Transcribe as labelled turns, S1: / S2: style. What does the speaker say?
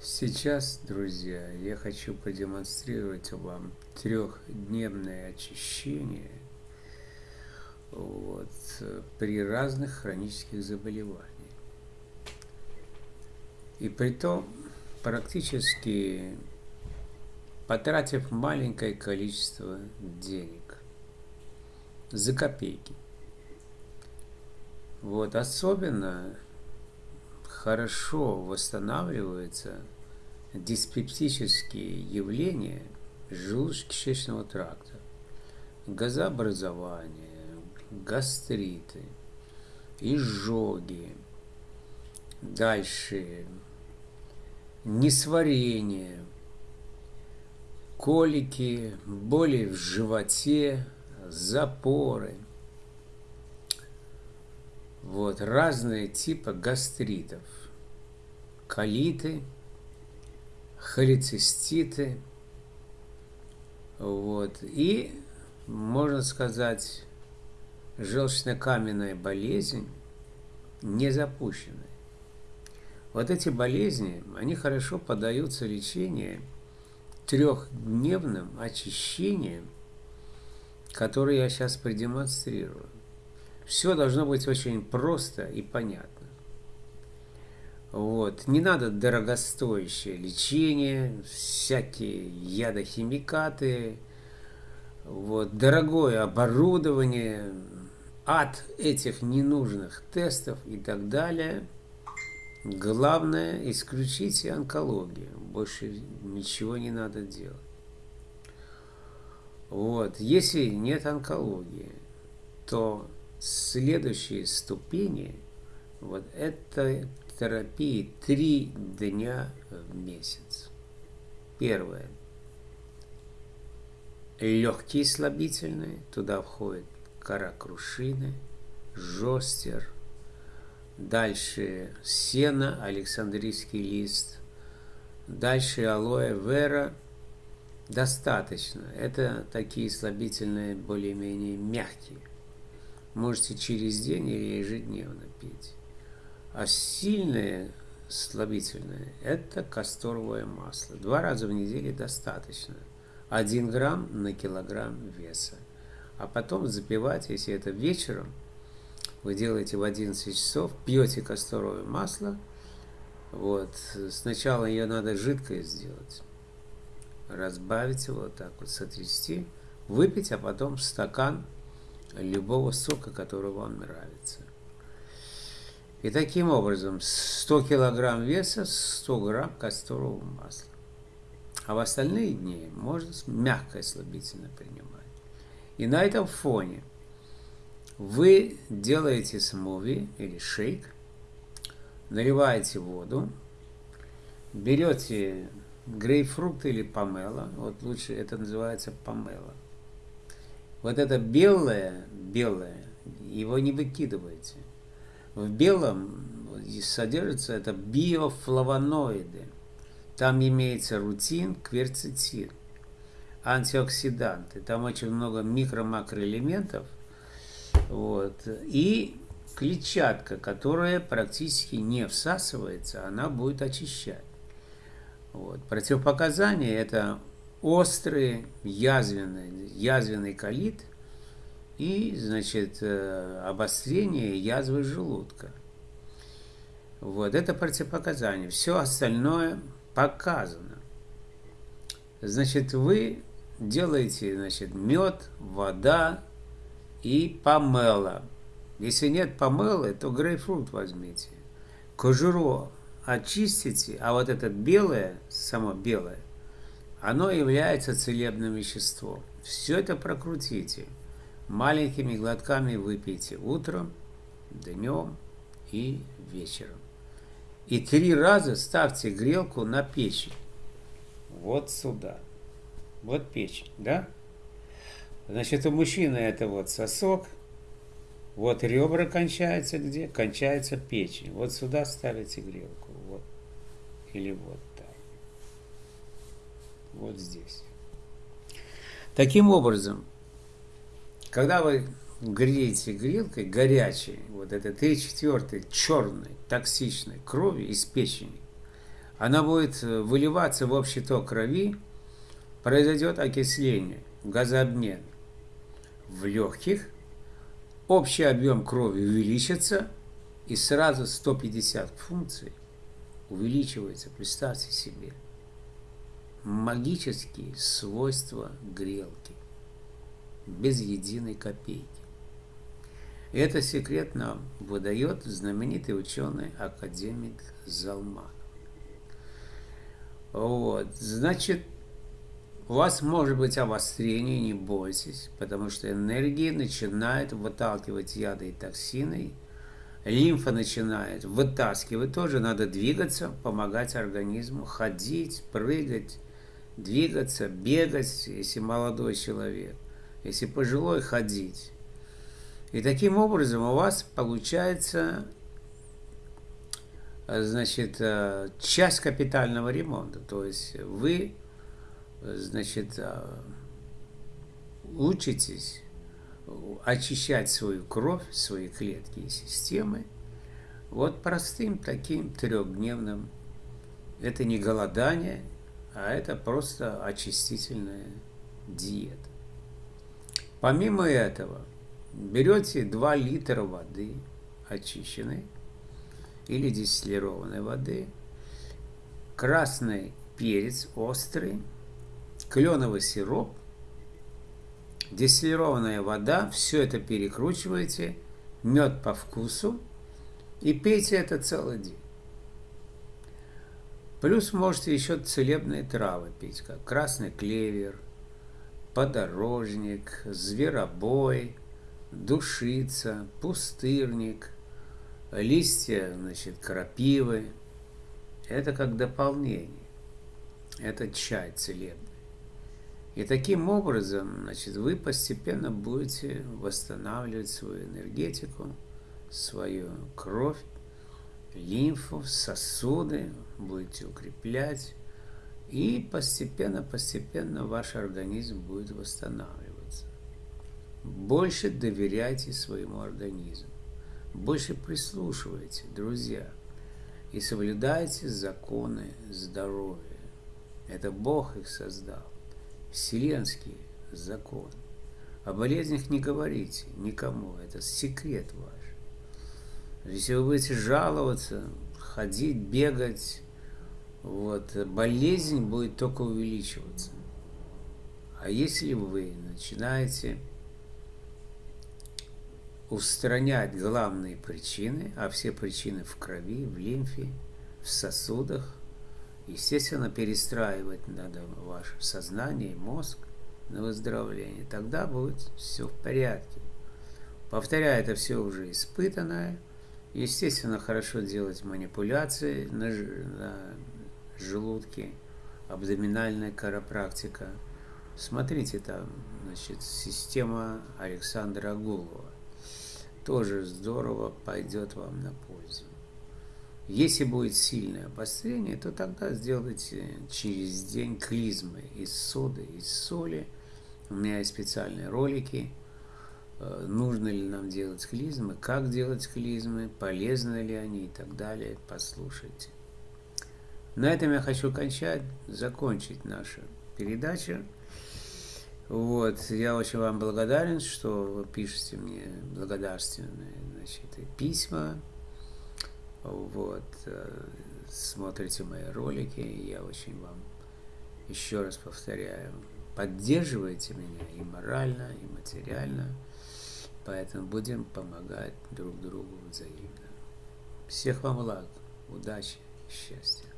S1: Сейчас, друзья, я хочу продемонстрировать вам трехдневное очищение вот, при разных хронических заболеваниях. И при том практически потратив маленькое количество денег за копейки. Вот, особенно хорошо восстанавливаются диспептические явления желудочно-кишечного тракта, газообразование, гастриты, изжоги, дальше. Несварение, колики, боли в животе, запоры – вот, разные типы гастритов. Колиты, холециститы. Вот, и, можно сказать, желчно-каменная болезнь не запущенная. Вот эти болезни, они хорошо поддаются лечению трехдневным очищением, которое я сейчас продемонстрирую. Все должно быть очень просто и понятно. Вот. Не надо дорогостоящее лечение, всякие ядохимикаты, вот, дорогое оборудование, от этих ненужных тестов и так далее. Главное, исключите онкологию. Больше ничего не надо делать. Вот. Если нет онкологии, то следующие ступени, вот это терапии три дня в месяц. Первое. Легкие слабительные, туда входит кора крушины, жостер, дальше сено, александрийский лист, дальше алоэ вера, достаточно. Это такие слабительные более-менее мягкие можете через день или ежедневно пить. А сильное слабительное – это касторовое масло. Два раза в неделю достаточно. Один грамм на килограмм веса. А потом запивать, если это вечером, вы делаете в 11 часов, пьете касторовое масло. Вот. Сначала ее надо жидкое сделать. Разбавить его вот так вот, сотрясти, выпить, а потом стакан любого сока, который вам нравится. И таким образом 100 килограмм веса, 100 грамм касторового масла. А в остальные дни можно мягкое слабительное принимать. И на этом фоне вы делаете смуви или шейк, наливаете воду, берете грейпфрут или помело, вот лучше это называется помело – вот это белое, белое, его не выкидывайте. В белом содержится это биофлавоноиды. Там имеется рутин, кверцетин, антиоксиданты. Там очень много микро-макроэлементов. Вот. И клетчатка, которая практически не всасывается, она будет очищать. Вот. Противопоказания – это острый язвенный, язвенный колит и, значит, э, обострение язвы желудка. Вот, это противопоказание. Все остальное показано. Значит, вы делаете, значит, мед, вода и помела. Если нет помелы, то грейпфрут возьмите. Кожуру очистите, а вот это белое, само белое, оно является целебным веществом. Все это прокрутите. Маленькими глотками выпейте утром, днем и вечером. И три раза ставьте грелку на печень. Вот сюда. Вот печень, да? Значит, у мужчины это вот сосок. Вот ребра кончаются где? Кончается печень. Вот сюда ставите грелку. Вот. Или вот вот здесь. Таким образом, когда вы греете грелкой горячей, вот это 3 четвертой черной токсичной крови из печени, она будет выливаться в общий ток крови, произойдет окисление, газообмен в легких, общий объем крови увеличится, и сразу 150 функций увеличивается, представьте себе, магические свойства грелки, без единой копейки. Это секрет нам выдает знаменитый ученый академик Залман. Вот, значит, у вас может быть обострение, не бойтесь, потому что энергия начинает выталкивать яды и токсины, лимфа начинает вытаскивать, тоже надо двигаться, помогать организму, ходить, прыгать, двигаться, бегать, если молодой человек, если пожилой, ходить. И таким образом у вас получается значит, э, часть капитального ремонта. То есть вы значит, а, учитесь очищать свою кровь, свои клетки и системы вот простым таким трехдневным. Это не голодание, а это просто очистительная диета. Помимо этого, берете 2 литра воды очищенной или дистиллированной воды, красный перец острый, кленовый сироп, дистиллированная вода, все это перекручиваете, мед по вкусу и пейте это целый день. Плюс можете еще целебные травы пить, как красный клевер, подорожник, зверобой, душица, пустырник, листья, значит, крапивы. Это как дополнение. Это чай целебный. И таким образом, значит, вы постепенно будете восстанавливать свою энергетику, свою кровь, лимфу, сосуды, будете укреплять, и постепенно-постепенно ваш организм будет восстанавливаться. Больше доверяйте своему организму, больше прислушивайте, друзья, и соблюдайте законы здоровья. Это Бог их создал вселенский закон. О болезнях не говорите никому, это секрет ваш. Если вы будете жаловаться, ходить, бегать, вот, болезнь будет только увеличиваться. А если вы начинаете устранять главные причины, а все причины в крови, в лимфе, в сосудах, Естественно, перестраивать надо ваше сознание, мозг на выздоровление. Тогда будет все в порядке. Повторяю, это все уже испытанное. Естественно, хорошо делать манипуляции на, на желудке, абдоминальная карапрактика. Смотрите там, значит, система Александра Агулова. Тоже здорово пойдет вам на пользу. Если будет сильное обострение, то тогда сделайте через день клизмы из соды, из соли. У меня есть специальные ролики, нужно ли нам делать клизмы, как делать клизмы, полезны ли они и так далее. Послушайте. На этом я хочу кончать, закончить нашу передачу. Вот, я очень вам благодарен, что вы пишете мне благодарственные значит, письма вот, э, смотрите мои ролики, я очень вам еще раз повторяю, поддерживайте меня и морально, и материально, поэтому будем помогать друг другу взаимно. Всех вам благ, удачи, счастья.